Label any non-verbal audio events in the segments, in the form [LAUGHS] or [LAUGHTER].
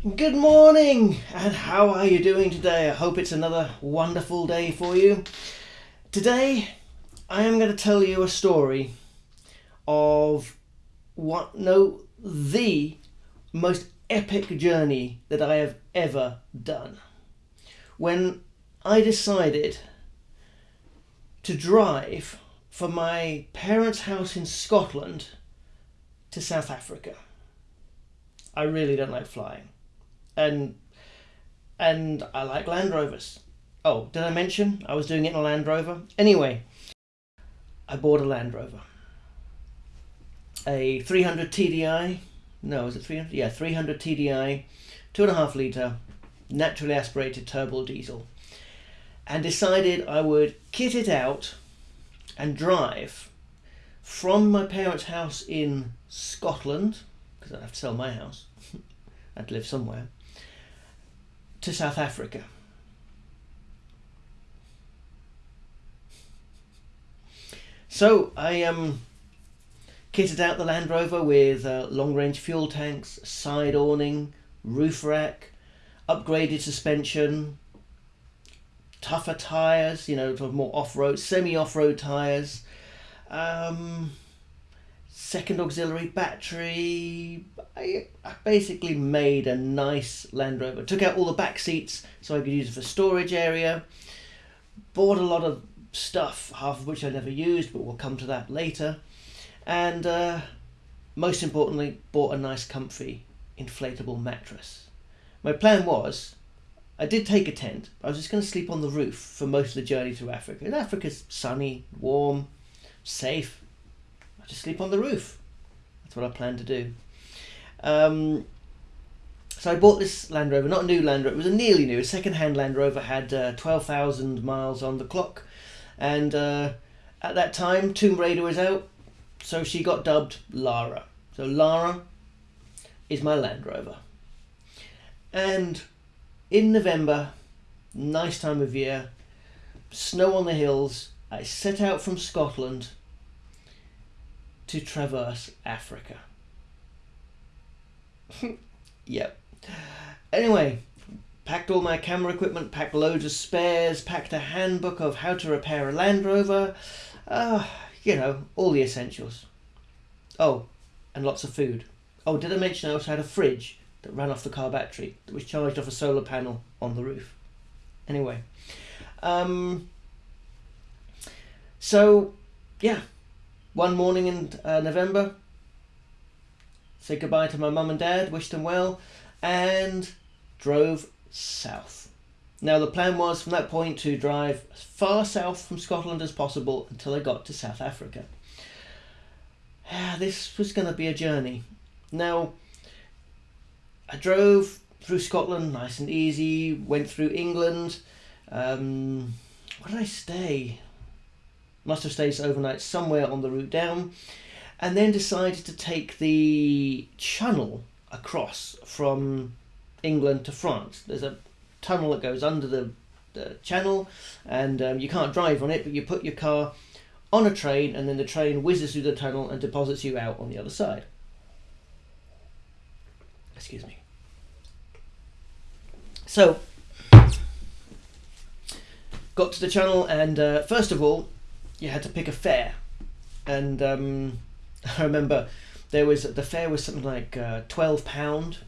Good morning, and how are you doing today? I hope it's another wonderful day for you. Today, I am going to tell you a story of what, no, the most epic journey that I have ever done. When I decided to drive from my parents' house in Scotland to South Africa. I really don't like flying and and I like Land Rovers. Oh, did I mention I was doing it in a Land Rover? Anyway, I bought a Land Rover. A 300 TDI. No, is it 300? Yeah, 300 TDI, two and a half litre, naturally aspirated turbo diesel. And decided I would kit it out and drive from my parents' house in Scotland, because I'd have to sell my house, [LAUGHS] I'd live somewhere, to South Africa. So I um, kitted out the Land Rover with uh, long range fuel tanks, side awning, roof rack, upgraded suspension, tougher tyres, you know, more off road, semi off road tyres. Um, second auxiliary battery. I, basically made a nice Land Rover. Took out all the back seats so I could use it for storage area. Bought a lot of stuff, half of which I never used, but we'll come to that later. And uh, most importantly, bought a nice comfy inflatable mattress. My plan was, I did take a tent. I was just going to sleep on the roof for most of the journey through Africa. And Africa's sunny, warm, safe I just sleep on the roof. That's what I planned to do. Um, so I bought this Land Rover, not a new Land Rover, it was a nearly new, a second-hand Land Rover, had uh, 12,000 miles on the clock. And uh, at that time, Tomb Raider was out, so she got dubbed Lara. So Lara is my Land Rover. And in November, nice time of year, snow on the hills, I set out from Scotland to traverse Africa. [LAUGHS] yep. Anyway, packed all my camera equipment, packed loads of spares, packed a handbook of how to repair a Land Rover, uh, you know, all the essentials. Oh, and lots of food. Oh, did I mention I also had a fridge that ran off the car battery that was charged off a solar panel on the roof? Anyway, um, so yeah, one morning in uh, November, said goodbye to my mum and dad, wished them well, and drove south. Now, the plan was from that point to drive as far south from Scotland as possible until I got to South Africa. Ah, this was going to be a journey. Now, I drove through Scotland nice and easy, went through England. Um, where did I stay? must have stayed overnight somewhere on the route down, and then decided to take the channel across from England to France. There's a tunnel that goes under the, the channel, and um, you can't drive on it, but you put your car on a train, and then the train whizzes through the tunnel and deposits you out on the other side. Excuse me. So, got to the channel, and uh, first of all, you had to pick a fare, and um, [LAUGHS] I remember there was the fare was something like uh, twelve pound,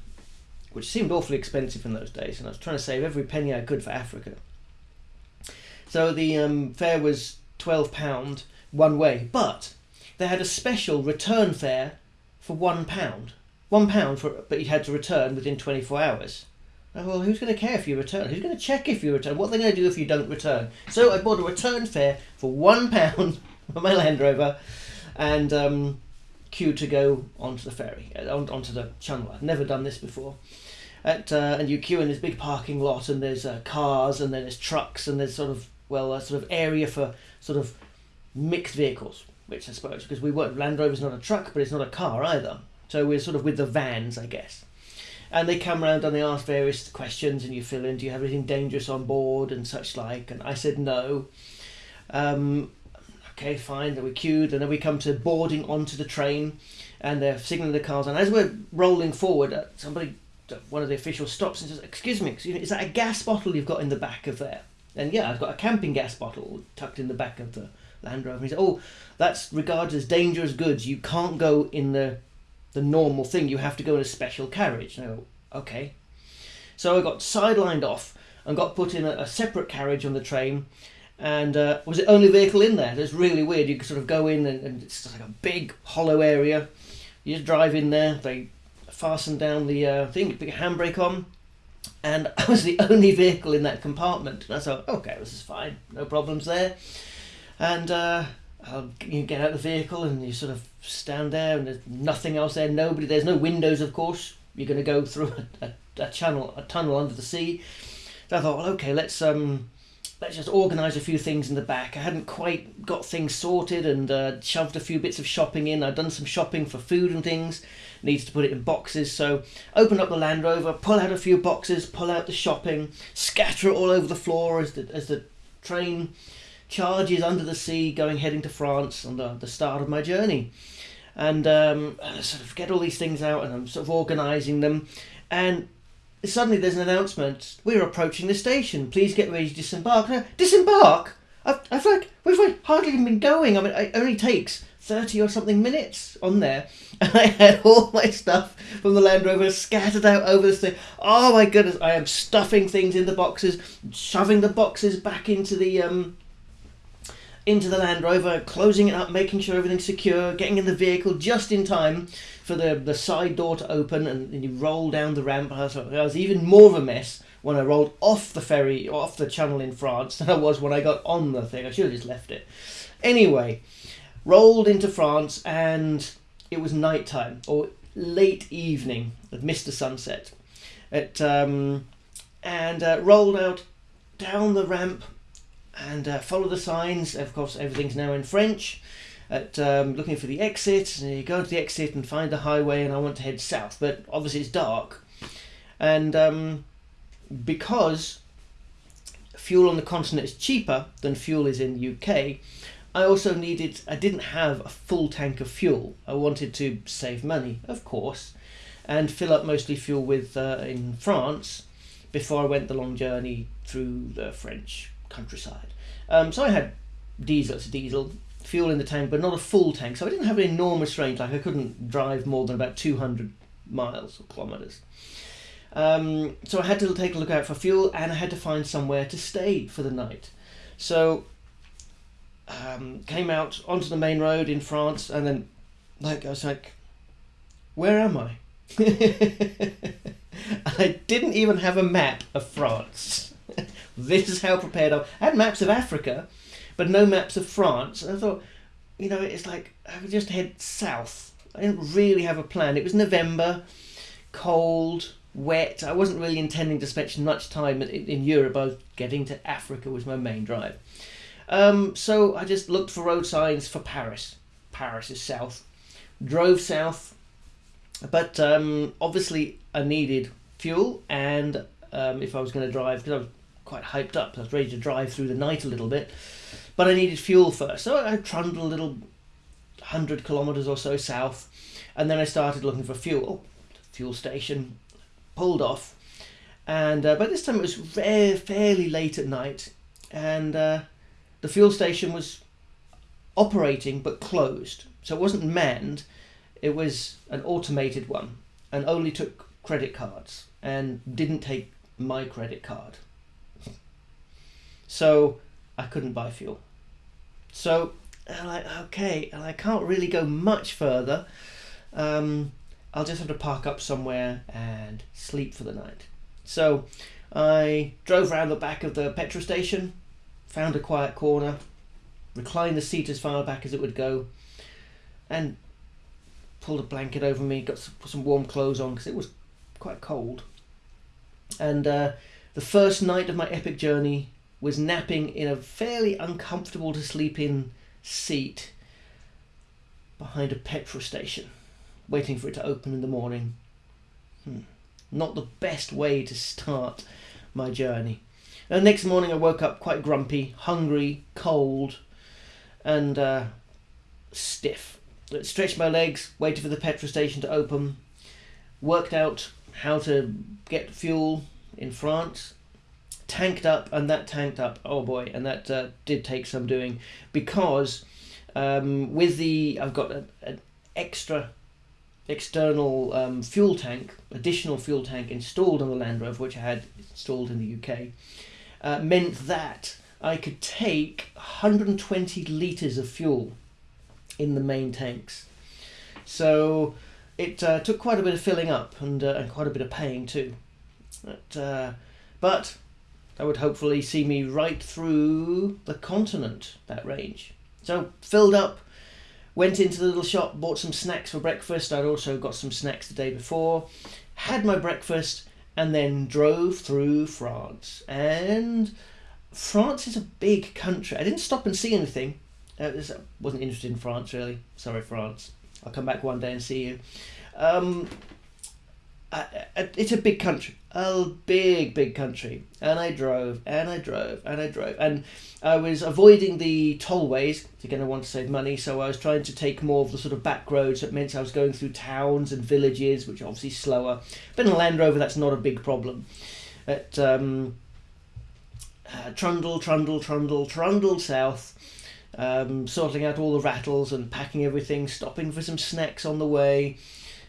which seemed awfully expensive in those days, and I was trying to save every penny I could for Africa. So the um, fare was twelve pound one way, but they had a special return fare for one pound. One pound for, but you had to return within twenty four hours. Well, who's going to care if you return? Who's going to check if you return? What are they going to do if you don't return? So I bought a return fare for one [LAUGHS] pound for [LAUGHS] my Land Rover, and um, queued to go onto the ferry, uh, on, onto the channel. I've never done this before. At, uh, and you queue in this big parking lot, and there's uh, cars, and then there's trucks, and there's sort of well, a sort of area for sort of mixed vehicles, which I suppose because we weren't Land Rover's not a truck, but it's not a car either. So we're sort of with the vans, I guess and they come around and they ask various questions and you fill in do you have anything dangerous on board and such like and i said no um, okay fine then we queued and then we come to boarding onto the train and they're signaling the cars and as we're rolling forward uh, somebody one of the officials stops and says, "Excuse me, excuse me, is that a gas bottle you've got in the back of there?" And yeah, I've got a camping gas bottle tucked in the back of the Land Rover. And he said, "Oh, that's regarded as dangerous goods. You can't go in the the normal thing. You have to go in a special carriage." And I go, "Okay." So I got sidelined off and got put in a, a separate carriage on the train. And uh, was the only vehicle in there. It's really weird. You sort of go in and, and it's like a big hollow area. You just drive in there. They fasten down the uh, thing, put your handbrake on, and [LAUGHS] I was the only vehicle in that compartment. And I thought, okay, this is fine, no problems there. And uh, you get out of the vehicle and you sort of stand there, and there's nothing else there. Nobody. There's no windows, of course. You're going to go through [LAUGHS] a, a, a channel, a tunnel under the sea. So I thought, well, okay, let's um, let's just organise a few things in the back. I hadn't quite got things sorted and uh, shoved a few bits of shopping in. I'd done some shopping for food and things. Needs to put it in boxes. So open up the Land Rover, pull out a few boxes, pull out the shopping, scatter it all over the floor as the as the train charges under the sea, going heading to France on the, the start of my journey. And um, sort of get all these things out and I'm sort of organising them. And suddenly there's an announcement. We're approaching the station. Please get ready to disembark. Now, disembark? I've, I've like we've hardly even been going. I mean it only takes 30 or something minutes on there. And [LAUGHS] i had all my stuff from the land rover scattered out over this thing oh my goodness. I am stuffing things in the boxes shoving the boxes back into the um into the Land Rover, closing it up, making sure everything's secure, getting in the vehicle just in time for the, the side door to open, and, and you roll down the ramp. I was, I was even more of a mess when I rolled off the ferry, off the channel in France, [LAUGHS] than I was when I got on the thing. I should have just left it. Anyway, rolled into France, and it was night time, or late evening, I'd missed the sunset. It, um, and uh, rolled out down the ramp and uh, follow the signs. Of course, everything's now in French. At um, looking for the exit, and you go to the exit and find the highway, and I want to head south, but obviously it's dark, and um, because fuel on the continent is cheaper than fuel is in the UK, I also needed. I didn't have a full tank of fuel. I wanted to save money, of course, and fill up mostly fuel with uh, in France before I went the long journey through the French countryside. Um, so I had diesel, it's diesel, fuel in the tank, but not a full tank. So I didn't have an enormous range, like I couldn't drive more than about 200 miles or kilometres. Um, so I had to take a look out for fuel and I had to find somewhere to stay for the night. So um, came out onto the main road in France and then like I was like, where am I? [LAUGHS] I didn't even have a map of France. [LAUGHS] this is how prepared I was. I had maps of Africa, but no maps of France. And I thought, you know, it's like I could just head south. I didn't really have a plan. It was November, cold, wet. I wasn't really intending to spend much time in, Europe. I was getting to Africa was my main drive. Um, so I just looked for road signs for Paris. Paris is south. Drove south, but um, obviously I needed fuel, and um, if I was going to drive, because I was quite hyped up. I was ready to drive through the night a little bit, but I needed fuel first. So I trundled a little hundred kilometers or so south, and then I started looking for fuel. Fuel station, pulled off, and uh, by this time it was fairly late at night, and uh, the fuel station was operating but closed. So it wasn't manned; it was an automated one, and only took credit cards and didn't take my credit card. So I couldn't buy fuel. So I'm like, okay, and I can't really go much further. Um, I'll just have to park up somewhere and sleep for the night. So I drove around the back of the petrol station, found a quiet corner, reclined the seat as far back as it would go, and pulled a blanket over me, got some, some warm clothes on because it was quite cold. And uh, the first night of my epic journey was napping in a fairly uncomfortable to sleep in seat behind a petrol station, waiting for it to open in the morning. Hmm. Not the best way to start my journey. And next morning I woke up quite grumpy, hungry, cold, and uh, stiff. Stretched my legs, waited for the petrol station to open, worked out how to get fuel in France. Tanked up, and that tanked up. Oh boy, and that uh, did take some doing because um, with the I've got an extra external um, fuel tank, additional fuel tank installed on the Land Rover, which I had installed in the UK, uh, meant that I could take 120 litres of fuel in the main tanks. So it uh, took quite a bit of filling up and, uh, and quite a bit of paying too. But, uh, but that would hopefully see me right through the continent, that range. So filled up, went into the little shop, bought some snacks for breakfast. I'd also got some snacks the day before, had my breakfast, and then drove through France. And France is a big country. I didn't stop and see anything. I wasn't interested in France really. Sorry, France. I'll come back one day and see you. Um, it's a big country, a big, big country. And I drove, and I drove, and I drove. And I was avoiding the tollways, again, I want to save money, so I was trying to take more of the sort of back roads. That meant I was going through towns and villages, which are obviously slower. But in a Land Rover, that's not a big problem. At um, uh, Trundle, Trundle, Trundle, Trundle South, um, sorting out all the rattles and packing everything, stopping for some snacks on the way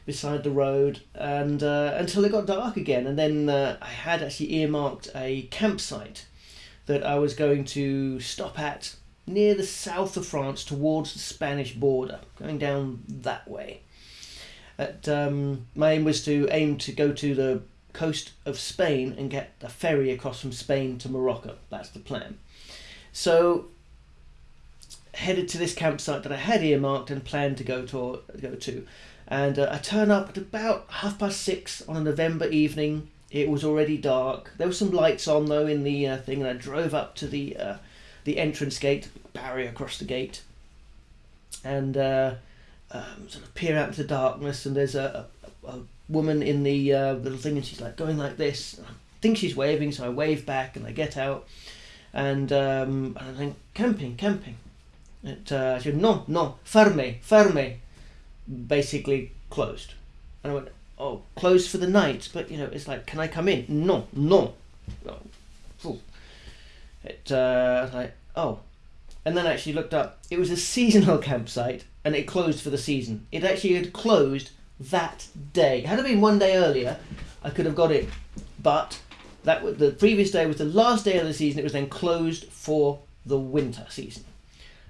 beside the road, and uh, until it got dark again. And then uh, I had actually earmarked a campsite that I was going to stop at near the south of France towards the Spanish border, going down that way. At, um, my aim was to aim to go to the coast of Spain and get a ferry across from Spain to Morocco. That's the plan. So headed to this campsite that I had earmarked and planned to go to go to. And uh, I turn up at about half past six on a November evening. It was already dark. There were some lights on though in the uh, thing, and I drove up to the uh, the entrance gate, barrier across the gate, and uh, um, sort of peer out into the darkness. And there's a, a, a woman in the uh, little thing, and she's like going like this. I think she's waving, so I wave back, and I get out, and um, I think camping, camping. It, uh, she said, no, no, ferme, ferme basically closed. And I went, oh, closed for the night, but you know, it's like, can I come in? No, no. Oh, it, uh, like, oh. And then I actually looked up, it was a seasonal [LAUGHS] campsite and it closed for the season. It actually had closed that day. Had it been one day earlier, I could have got it. But that the previous day was the last day of the season. It was then closed for the winter season.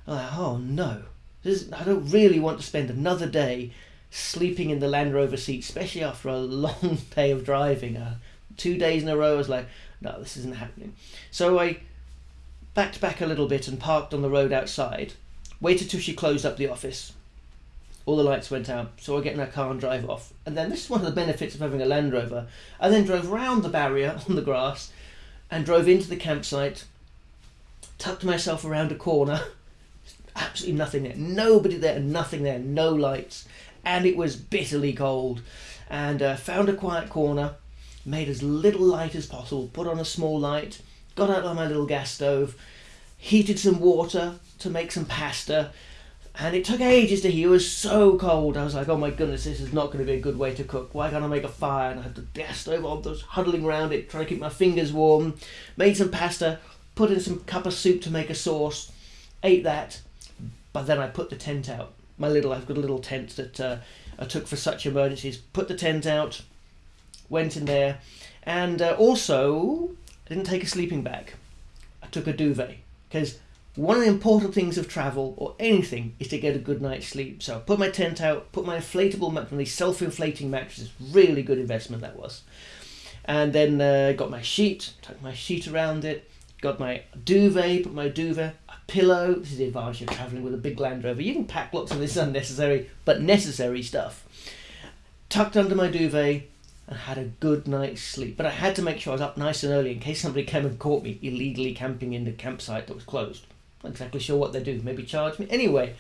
Like, oh no. This, I don't really want to spend another day sleeping in the Land Rover seat, especially after a [LAUGHS] long day of driving. Uh, two days in a row, I was like, no, this isn't happening. So I backed back a little bit and parked on the road outside, waited till she closed up the office. All the lights went out, so I get in her car and drive off. And then this is one of the benefits of having a Land Rover. I then drove round the barrier [LAUGHS] on the grass and drove into the campsite, tucked myself around a corner absolutely nothing there. Nobody there, nothing there, no lights. And it was bitterly cold. And uh, found a quiet corner, made as little light as possible, put on a small light, got out on my little gas stove, heated some water to make some pasta. And it took ages to heat. It was so cold. I was like, oh my goodness, this is not going to be a good way to cook. Why can't I make a fire? And I had the gas stove on, I was huddling around it, trying to keep my fingers warm. Made some pasta, put in some cup of soup to make a sauce, ate that, but then I put the tent out. My little, I've got a little tent that uh, I took for such emergencies. Put the tent out, went in there, and uh, also I didn't take a sleeping bag. I took a duvet because one of the important things of travel or anything is to get a good night's sleep. So I put my tent out, put my inflatable mat, these self-inflating mattresses. Really good investment that was. And then uh, got my sheet, tucked my sheet around it, got my duvet, put my duvet pillow. This is the advantage of travelling with a big Land Rover. You can pack lots of this unnecessary but necessary stuff. Tucked under my duvet and had a good night's sleep. But I had to make sure I was up nice and early in case somebody came and caught me illegally camping in the campsite that was closed. Not exactly sure what they do. Maybe charge me. Anyway,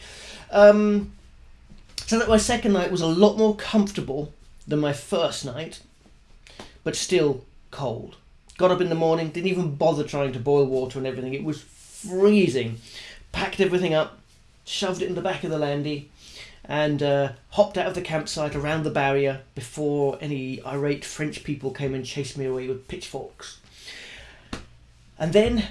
um, so that my second night was a lot more comfortable than my first night, but still cold. Got up in the morning, didn't even bother trying to boil water and everything. It was freezing. Packed everything up, shoved it in the back of the landy, and uh, hopped out of the campsite around the barrier before any irate French people came and chased me away with pitchforks. And then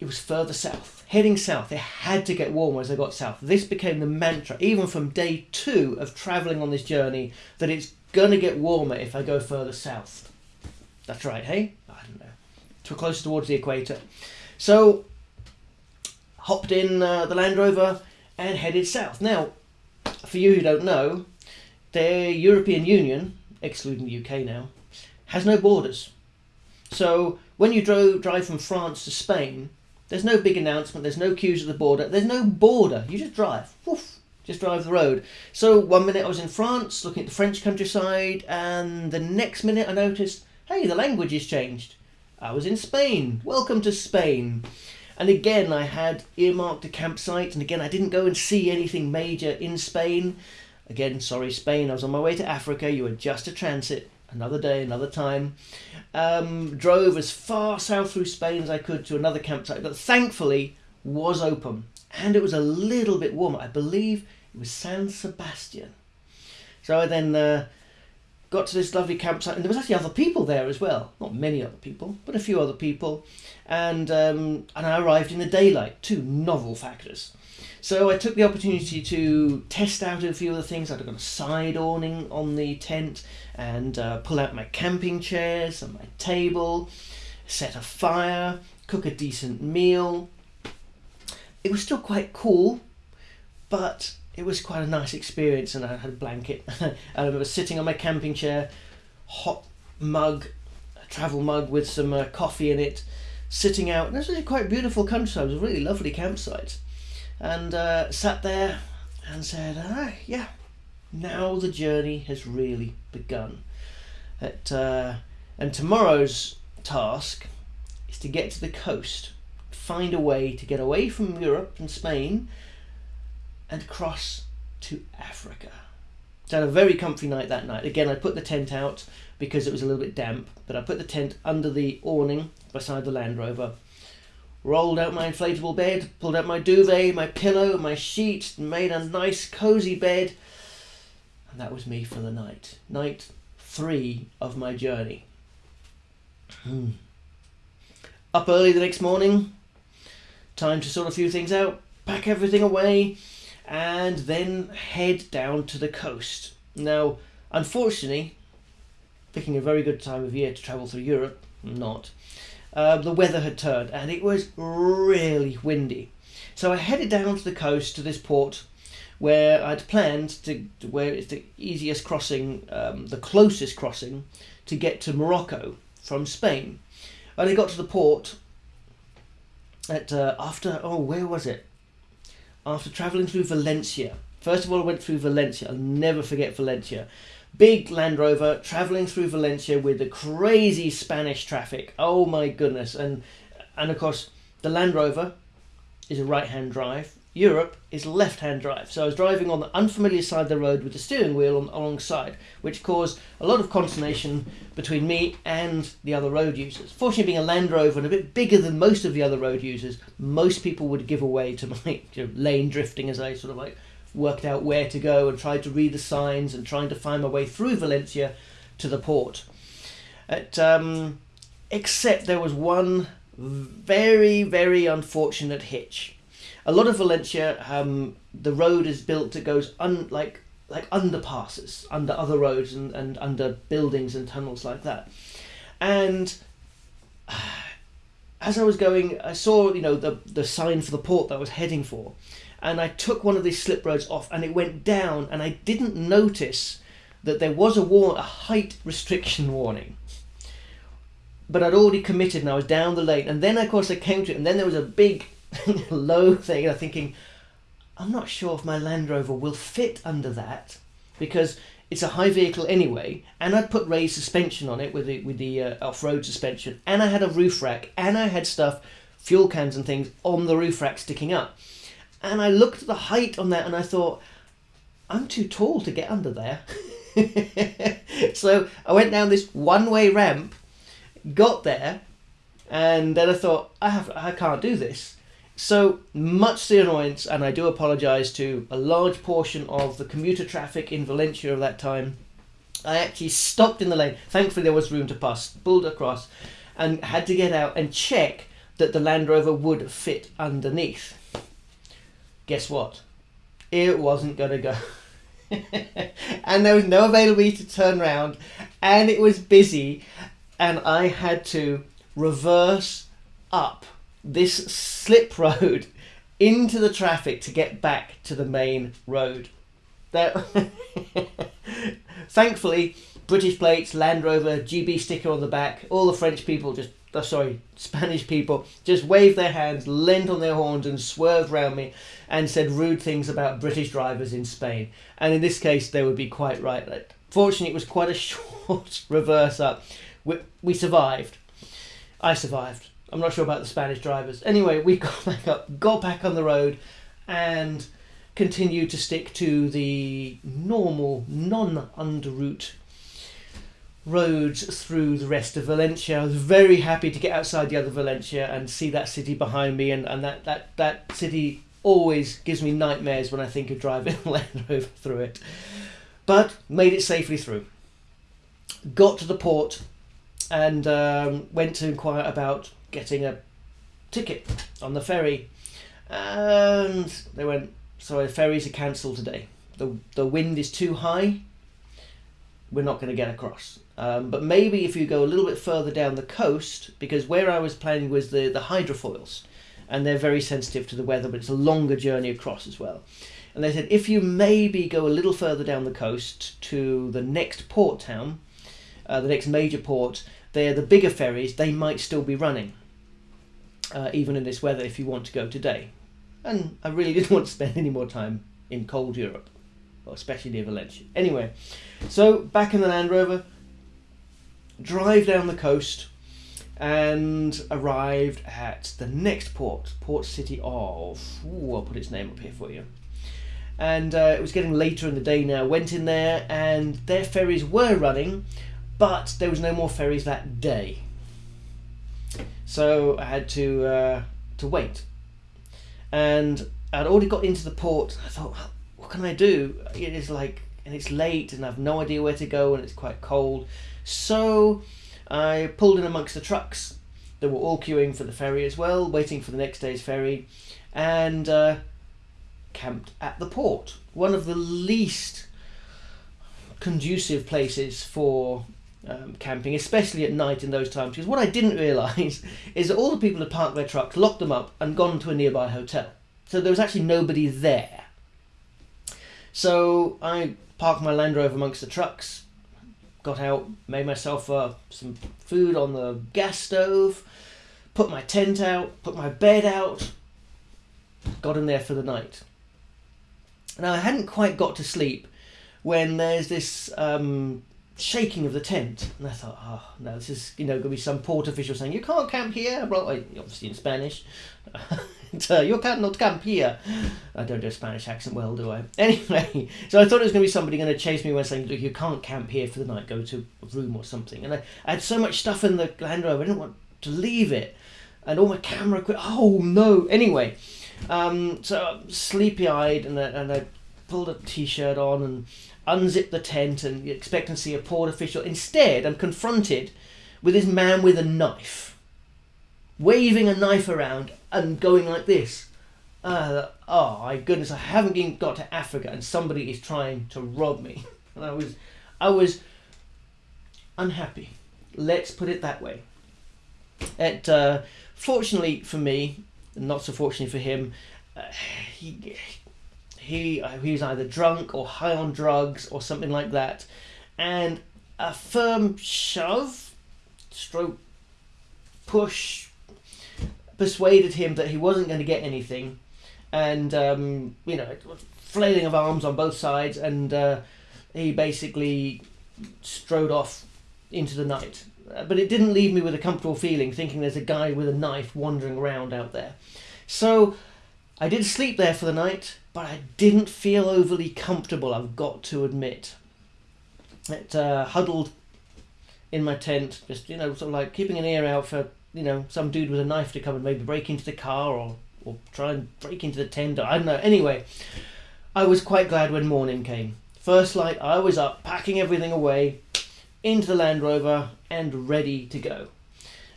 it was further south, heading south. It had to get warmer as I got south. This became the mantra, even from day two of travelling on this journey, that it's going to get warmer if I go further south. That's right, hey? I don't know. To closer towards the equator. So, hopped in uh, the Land Rover and headed south. Now, for you who don't know, the European Union, excluding the UK now, has no borders. So when you drove, drive from France to Spain, there's no big announcement, there's no queues at the border, there's no border. You just drive. Woof, just drive the road. So one minute I was in France looking at the French countryside, and the next minute I noticed, hey, the language has changed. I was in Spain. Welcome to Spain. And again, I had earmarked a campsite, and again, I didn't go and see anything major in Spain. Again, sorry, Spain, I was on my way to Africa. You were just a transit. Another day, another time. Um, drove as far south through Spain as I could to another campsite that thankfully was open. And it was a little bit warmer. I believe it was San Sebastian. So I then uh, got to this lovely campsite, and there was actually other people there as well. Not many other people, but a few other people. And um, and I arrived in the daylight. Two novel factors. So I took the opportunity to test out a few of the things. I'd got a side awning on the tent and uh, pull out my camping chairs and my table, set a fire, cook a decent meal. It was still quite cool, but it was quite a nice experience and I had a blanket. [LAUGHS] I remember sitting on my camping chair, hot mug, a travel mug with some uh, coffee in it, sitting out. And this was a quite beautiful countryside. It was a really lovely campsite. And uh, sat there and said, ah, yeah, now the journey has really begun. At, uh, and tomorrow's task is to get to the coast, find a way to get away from Europe and Spain and cross to Africa. So I had a very comfy night that night. Again, I put the tent out because it was a little bit damp, but I put the tent under the awning beside the Land Rover, rolled out my inflatable bed, pulled out my duvet, my pillow, my sheet, made a nice cozy bed, and that was me for the night. Night three of my journey. Hmm. Up early the next morning, time to sort a few things out, pack everything away, and then head down to the coast. Now, unfortunately, picking a very good time of year to travel through Europe, not, uh, the weather had turned and it was really windy. So I headed down to the coast to this port where I'd planned to, where it's the easiest crossing, um, the closest crossing to get to Morocco from Spain. And I got to the port at uh, after oh where was it? After travelling through Valencia. First of all, I went through Valencia. I'll never forget Valencia. Big Land Rover travelling through Valencia with the crazy Spanish traffic. Oh my goodness! And and of course the Land Rover is a right-hand drive Europe is left-hand drive. So I was driving on the unfamiliar side of the road with the steering wheel on, alongside, which caused a lot of consternation between me and the other road users. Fortunately, being a Land Rover and a bit bigger than most of the other road users, most people would give away to [LAUGHS] my you know, lane drifting as I sort of like worked out where to go and tried to read the signs and trying to find my way through Valencia to the port. At, um, except there was one very, very unfortunate hitch a lot of Valencia, um, the road is built that goes un, like like underpasses under other roads and, and under buildings and tunnels like that. And [SIGHS] as I was going, I saw you know the the sign for the port that I was heading for, and I took one of these slip roads off, and it went down, and I didn't notice that there was a war a height restriction warning. But I'd already committed, and I was down the lane, and then of course I came to it, and then there was a big [LAUGHS] low thing. I'm thinking, I'm not sure if my Land Rover will fit under that because it's a high vehicle anyway, and I'd put raised suspension on it with the with the uh, off-road suspension, and I had a roof rack, and I had stuff, fuel cans and things on the roof rack sticking up, and I looked at the height on that, and I thought, I'm too tall to get under there. [LAUGHS] so I went down this one-way ramp, got there, and then I thought, I have I can't do this So much the annoyance, and I do apologise to a large portion of the commuter traffic in Valencia of that time. I actually stopped in the lane. Thankfully, there was room to pass, pulled across, and had to get out and check that the Land Rover would fit underneath. Guess what? It wasn't going to go. [LAUGHS] and there was no availability to turn around, and it was busy, and I had to reverse up this slip road into the traffic to get back to the main road. There, [LAUGHS] thankfully, British plates, Land Rover, GB sticker on the back. All the French people just, oh, sorry, [LAUGHS] Spanish people just waved their hands, leant on their horns, and swerved round me, and said rude things about British drivers in Spain. And in this case, they would be quite right. Fortunately, it was quite a [LAUGHS] short reverse up. We, we survived. I survived. I'm not sure about the Spanish drivers. Anyway, we [LAUGHS] got back up, got back on the road, and continued to stick to the normal, non underroute roads through the rest of Valencia. I was very happy to get outside the other Valencia and see that city behind me, and, and that, that, that city always gives me nightmares when I think of driving [LAUGHS] Land Rover through it. But made it safely through. Got to the port and um, went to inquire about getting a ticket on the ferry. And they went, sorry, ferries are cancelled today. The, the wind is too high. We're not going to get across. Um, but maybe if you go a little bit further down the coast, because where I was planning was the, the hydrofoils, and they're very sensitive to the weather, but it's a longer journey across as well. And they said if you maybe go a little further down the coast to the next port town, uh, the next major port, they're the bigger ferries, they might still be running, uh, even in this weather, if you want to go today. And I really [LAUGHS] didn't want to spend any more time in cold Europe, well, especially near Valencia. Anyway, so back in the Land Rover, drive down the coast and arrived at the next port, port city of. Ooh, I'll put its name up here for you. And uh, it was getting later in the day now. Went in there, and their ferries were running, but there was no more ferries that day. So I had to uh, to wait, and I'd already got into the port. I thought, what can I do? It is like, and it's late, and I've no idea where to go, and it's quite cold. So I pulled in amongst the trucks. that were all queuing for the ferry as well, waiting for the next day's ferry, and uh, camped at the port. One of the least conducive places for um, camping, especially at night in those times. Because what I didn't realise [LAUGHS] is that all the people had parked their trucks, locked them up, and gone to a nearby hotel. So there was actually nobody there. So I parked my Land Rover amongst the trucks, got out, made myself uh, some food on the gas stove, put my tent out, put my bed out, got in there for the night. Now I hadn't quite got to sleep when there's this um, shaking of the tent. And I thought, oh, no, this is, you know, going to be some port official saying, you can't camp here. Well, obviously in Spanish. [LAUGHS] uh, you cannot camp here. I don't do a Spanish accent well, do I? [LAUGHS] Anyway, so I thought it was going to be somebody going to chase me when saying, look, you can't camp here for the night. Go to a room or something. And I, I had so much stuff in the Land Rover, I didn't want to leave it. And all my camera equipment. Oh, no. Anyway, um, so sleepy-eyed and I, and I pulled a t-shirt on and unzip the tent and you expect to see a port official. Instead, I'm confronted with this man with a knife, waving a knife around and going like this. Uh, oh my goodness! I haven't even got to Africa, and somebody is trying to rob me. [LAUGHS] And I was, I was unhappy. Let's put it that way. It, uh, fortunately for me, not so fortunately for him, uh, he he uh, he was either drunk or high on drugs or something like that, and a firm shove, stroke, push, persuaded him that he wasn't going to get anything, and um, you know, flailing of arms on both sides, and uh, he basically strode off into the night. Uh, but it didn't leave me with a comfortable feeling, thinking there's a guy with a knife wandering around out there. So I did sleep there for the night but I didn't feel overly comfortable, I've got to admit. It uh, huddled in my tent, just, you know, sort of like keeping an ear out for, you know, some dude with a knife to come and maybe break into the car or or try and break into the tent. I don't know. Anyway, I was quite glad when morning came. First light, I was up, packing everything away into the Land Rover and ready to go.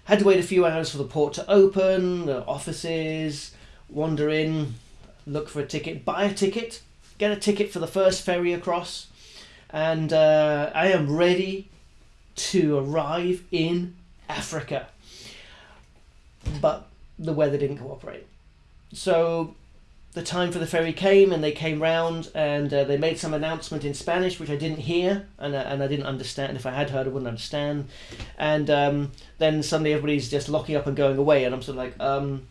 Had to wait a few hours for the port to open, the offices, wander in, look for a ticket, buy a ticket, get a ticket for the first ferry across, and uh, I am ready to arrive in Africa. But the weather didn't cooperate. So the time for the ferry came and they came round and uh, they made some announcement in Spanish which I didn't hear and, uh, and I didn't understand. If I had heard, I wouldn't understand. And um, then suddenly everybody's just locking up and going away, and I'm sort of like, um,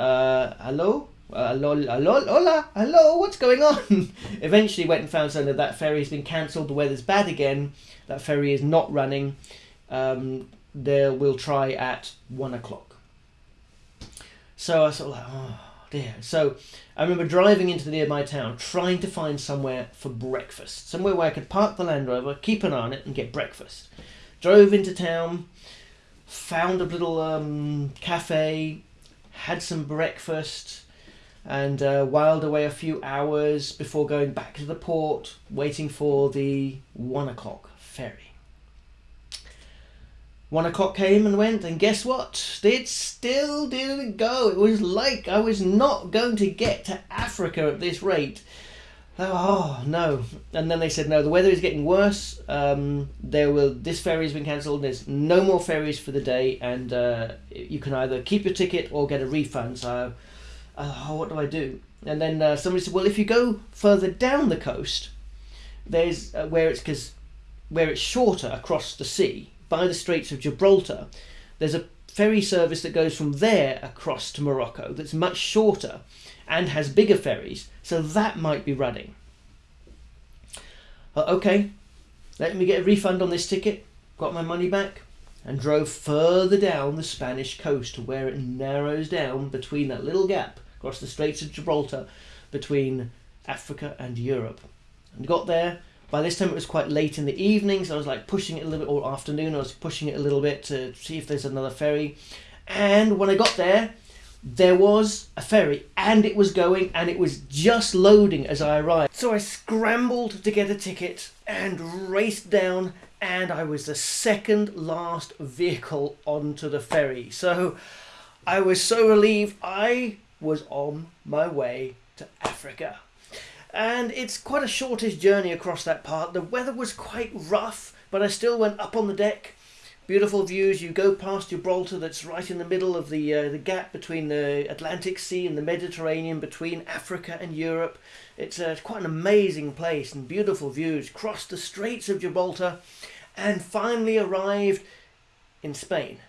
uh, hello? Uh, hello, hello, hola, hello, what's going on? [LAUGHS] Eventually went and found out that that ferry's been cancelled, the weather's bad again, that ferry is not running. Um, they will try at one o'clock. So I sort of like, oh dear. So I remember driving into the nearby town, trying to find somewhere for breakfast, somewhere where I could park the Land Rover, keep an eye on it, and get breakfast. Drove into town, found a little um, cafe, had some breakfast, and uh, whiled away a few hours before going back to the port, waiting for the one o'clock ferry. One o'clock came and went, and guess what? It still didn't go. It was like I was not going to get to Africa at this rate. Oh no! And then they said no. The weather is getting worse. Um, there will this ferry has been cancelled. There's no more ferries for the day, and uh, you can either keep your ticket or get a refund. So, uh, what do I do? And then uh, somebody said, well, if you go further down the coast, there's uh, where it's because where it's shorter across the sea by the Straits of Gibraltar, there's a ferry service that goes from there across to Morocco that's much shorter and has bigger ferries, so that might be running. Okay, let me get a refund on this ticket, got my money back, and drove further down the Spanish coast to where it narrows down between that little gap across the Straits of Gibraltar between Africa and Europe. And got there, by this time it was quite late in the evening, so I was like pushing it a little bit, or afternoon, I was pushing it a little bit to see if there's another ferry. And when I got there, there was a ferry and it was going and it was just loading as I arrived. So I scrambled to get a ticket and raced down and I was the second last vehicle onto the ferry. So I was so relieved I was on my way to Africa and it's quite a shortish journey across that part. The weather was quite rough, but I still went up on the deck. Beautiful views. You go past Gibraltar, that's right in the middle of the uh, the gap between the Atlantic Sea and the Mediterranean, between Africa and Europe. It's uh, quite an amazing place and beautiful views. Crossed the Straits of Gibraltar, and finally arrived in Spain. [LAUGHS]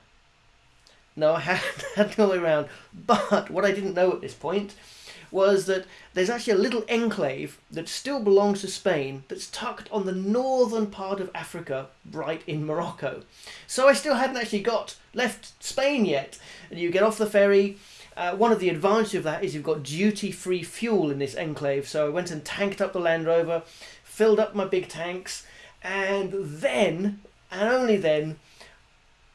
No, I hadn't had the way around. But what I didn't know at this point was that there's actually a little enclave that still belongs to Spain that's tucked on the northern part of Africa, right in Morocco. So I still hadn't actually got left Spain yet. And you get off the ferry. Uh, one of the advantages of that is you've got duty-free fuel in this enclave. So I went and tanked up the Land Rover, filled up my big tanks, and then, and only then,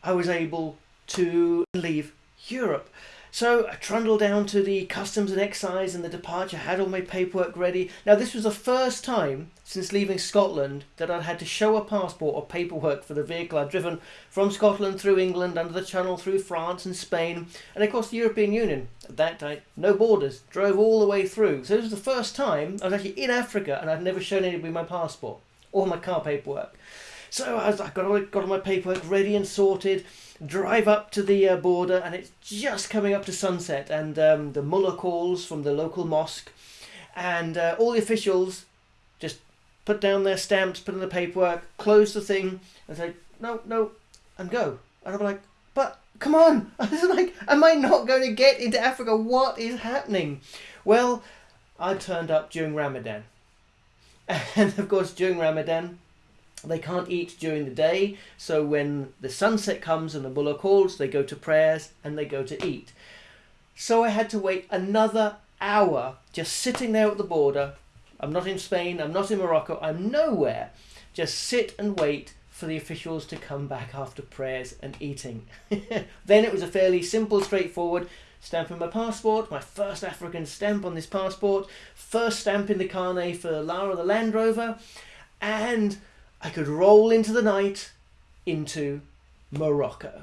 I was able to leave Europe. So I trundled down to the customs and excise and the departure, had all my paperwork ready. Now this was the first time since leaving Scotland that I'd had to show a passport or paperwork for the vehicle. I'd driven from Scotland through England, under the Channel, through France and Spain, and across the European Union. At that time, no borders, drove all the way through. So this was the first time I was actually in Africa and I'd never shown anybody my passport or my car paperwork. So I, was, I got, all, got all my paperwork ready and sorted drive up to the uh, border and it's just coming up to sunset and um, the mullah calls from the local mosque and uh, all the officials just put down their stamps put in the paperwork close the thing and say no no and go. And i'm like but come on. [LAUGHS] I was like am i not going to get into africa? What is happening? Well i turned up during ramadan. [LAUGHS] And of course during ramadan they can't eat during the day, so when the sunset comes and the mullah calls, they go to prayers and they go to eat. So I had to wait another hour just sitting there at the border. I'm not in Spain, I'm not in Morocco, I'm nowhere. Just sit and wait for the officials to come back after prayers and eating. [LAUGHS] then it was a fairly simple, straightforward stamping my passport, my first African stamp on this passport, first stamp in the carnet for Lara the Land Rover, and I could roll into the night into Morocco.